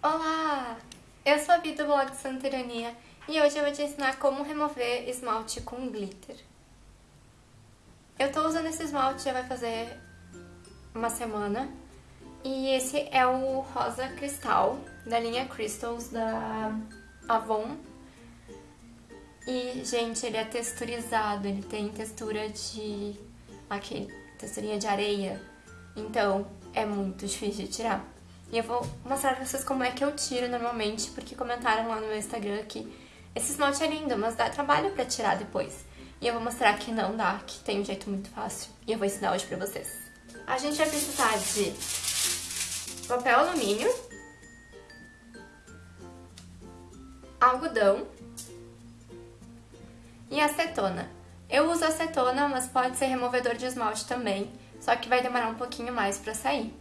Olá! Eu sou a Bia do blog Santa Ironia e hoje eu vou te ensinar como remover esmalte com glitter. Eu tô usando esse esmalte já vai fazer uma semana e esse é o rosa cristal da linha Crystals da Avon. E, gente, ele é texturizado, ele tem textura de... aquele, texturinha de areia. Então, é muito difícil de tirar. E eu vou mostrar pra vocês como é que eu tiro normalmente, porque comentaram lá no meu Instagram que esse esmalte é lindo, mas dá trabalho pra tirar depois. E eu vou mostrar que não dá, que tem um jeito muito fácil. E eu vou ensinar hoje pra vocês. A gente vai precisar de papel alumínio, algodão e acetona. Eu uso acetona, mas pode ser removedor de esmalte também, só que vai demorar um pouquinho mais pra sair.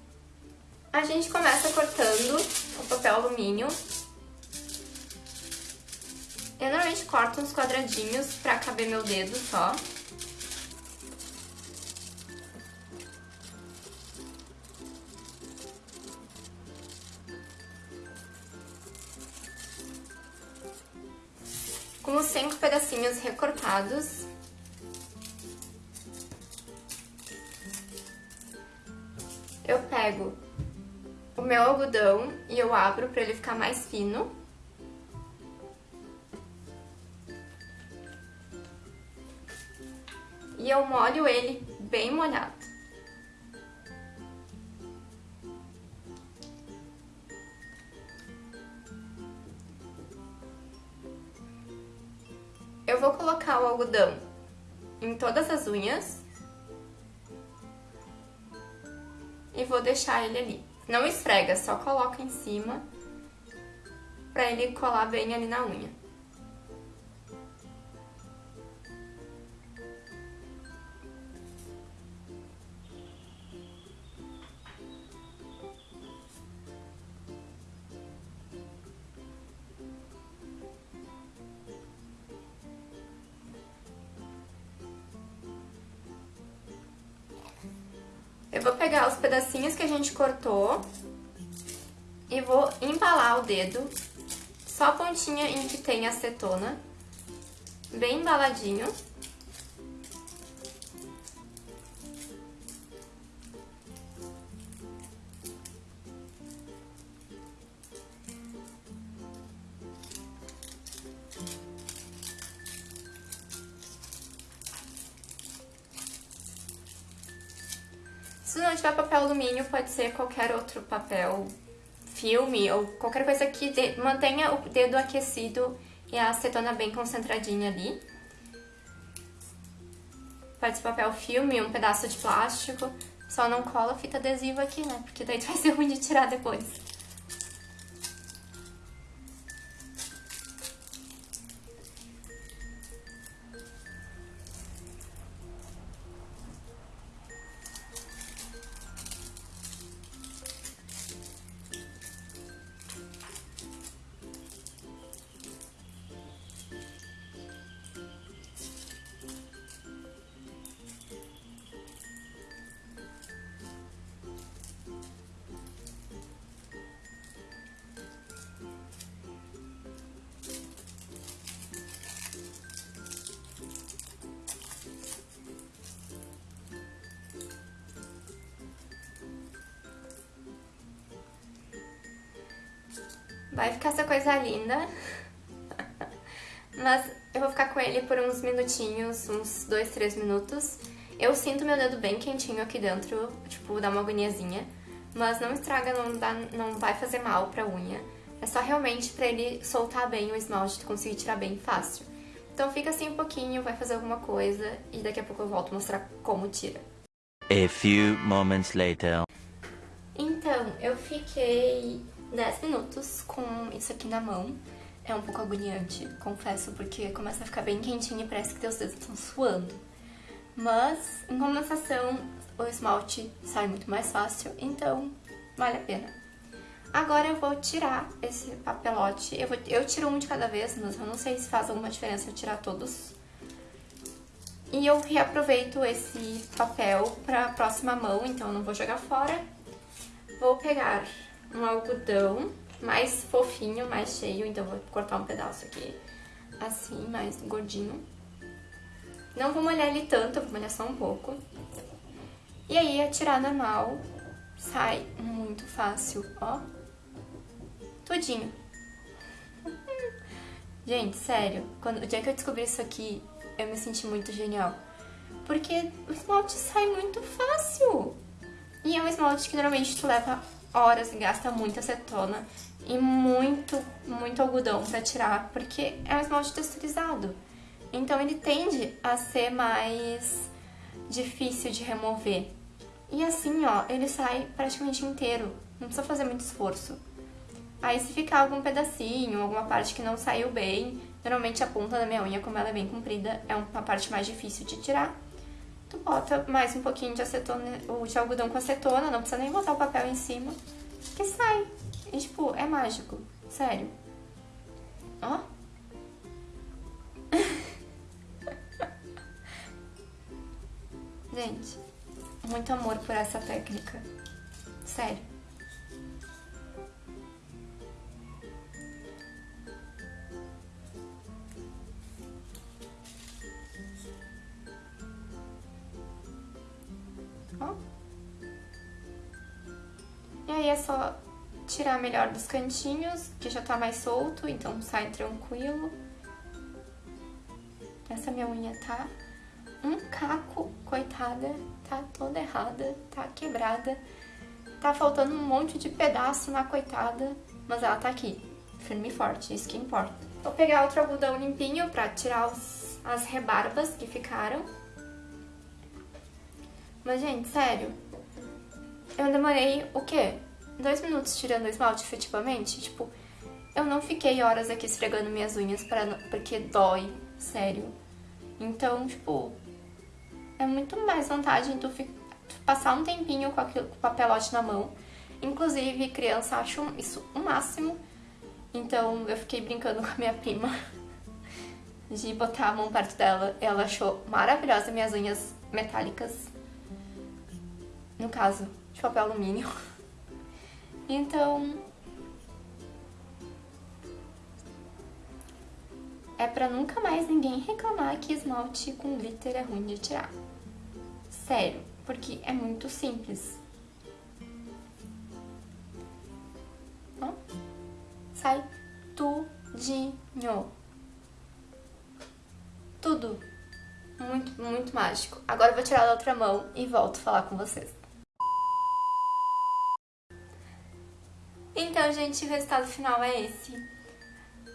A gente começa cortando o papel alumínio. Eu normalmente corto uns quadradinhos pra caber meu dedo só. Com os cinco pedacinhos recortados. Eu pego meu algodão e eu abro pra ele ficar mais fino. E eu molho ele bem molhado. Eu vou colocar o algodão em todas as unhas e vou deixar ele ali. Não esfrega, só coloca em cima pra ele colar bem ali na unha. Eu vou pegar os pedacinhos que a gente cortou e vou embalar o dedo, só a pontinha em que tem acetona, bem embaladinho. Se não tiver papel alumínio, pode ser qualquer outro papel, filme ou qualquer coisa que mantenha o dedo aquecido e a acetona bem concentradinha ali. Pode ser papel filme, um pedaço de plástico, só não cola fita adesiva aqui, né? Porque daí vai ser ruim de tirar depois. Vai ficar essa coisa linda. Mas eu vou ficar com ele por uns minutinhos, uns 2, 3 minutos. Eu sinto meu dedo bem quentinho aqui dentro, tipo, dá uma agoniazinha. Mas não estraga, não, dá, não vai fazer mal pra unha. É só realmente pra ele soltar bem o esmalte, conseguir tirar bem fácil. Então fica assim um pouquinho, vai fazer alguma coisa e daqui a pouco eu volto mostrar como tira. A few moments later. Então, eu fiquei 10 minutos com isso aqui na mão. É um pouco agoniante, confesso, porque começa a ficar bem quentinho e parece que teus dedos estão suando. Mas, em compensação, o esmalte sai muito mais fácil, então vale a pena. Agora eu vou tirar esse papelote. Eu, vou, eu tiro um de cada vez, mas eu não sei se faz alguma diferença eu tirar todos. E eu reaproveito esse papel para a próxima mão, então eu não vou jogar fora. Vou pegar um algodão mais fofinho, mais cheio, então vou cortar um pedaço aqui, assim, mais gordinho. Não vou molhar ele tanto, vou molhar só um pouco. E aí, a tirar normal, sai muito fácil, ó. Tudinho. Gente, sério, quando, o dia que eu descobri isso aqui, eu me senti muito genial. Porque o esmalte sai muito fácil. E é um esmalte que normalmente tu leva horas gasta muita acetona e muito, muito algodão pra tirar, porque é um esmalte texturizado. Então ele tende a ser mais difícil de remover. E assim, ó, ele sai praticamente inteiro, não precisa fazer muito esforço. Aí se ficar algum pedacinho, alguma parte que não saiu bem, normalmente a ponta da minha unha, como ela é bem comprida, é uma parte mais difícil de tirar. Tu bota mais um pouquinho de acetona, ou de algodão com acetona, não precisa nem botar o papel em cima, que sai. E, tipo, é mágico, sério. Ó. Gente, muito amor por essa técnica. Sério. E aí é só tirar melhor dos cantinhos, que já tá mais solto, então sai tranquilo. Essa minha unha tá um caco, coitada, tá toda errada, tá quebrada. Tá faltando um monte de pedaço na coitada, mas ela tá aqui, firme e forte, isso que importa. Vou pegar outro algodão limpinho pra tirar os, as rebarbas que ficaram. Mas, gente, sério, eu demorei o quê? Dois minutos tirando o esmalte, efetivamente? Tipo, eu não fiquei horas aqui esfregando minhas unhas pra, porque dói, sério. Então, tipo, é muito mais vantagem tu, tu passar um tempinho com, aquilo, com o papelote na mão. Inclusive, criança acha isso o máximo. Então, eu fiquei brincando com a minha prima de botar a mão perto dela. Ela achou maravilhosa minhas unhas metálicas no caso, de papel alumínio. Então, é pra nunca mais ninguém reclamar que esmalte com glitter é ruim de tirar. Sério, porque é muito simples. Ó, sai tudinho. Tudo. Muito, muito mágico. Agora eu vou tirar da outra mão e volto a falar com vocês. Então, gente, o resultado final é esse.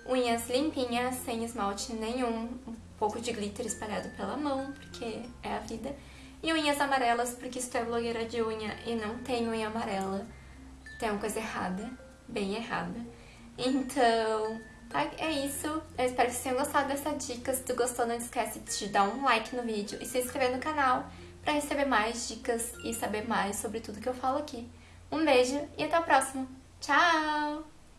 Unhas limpinhas, sem esmalte nenhum, um pouco de glitter espalhado pela mão, porque é a vida. E unhas amarelas, porque tu é blogueira de unha e não tem unha amarela, tem uma coisa errada, bem errada. Então, tá? É isso. Eu espero que vocês tenham gostado dessa dica. Se tu gostou, não esquece de dar um like no vídeo e se inscrever no canal pra receber mais dicas e saber mais sobre tudo que eu falo aqui. Um beijo e até a próxima! Tchau!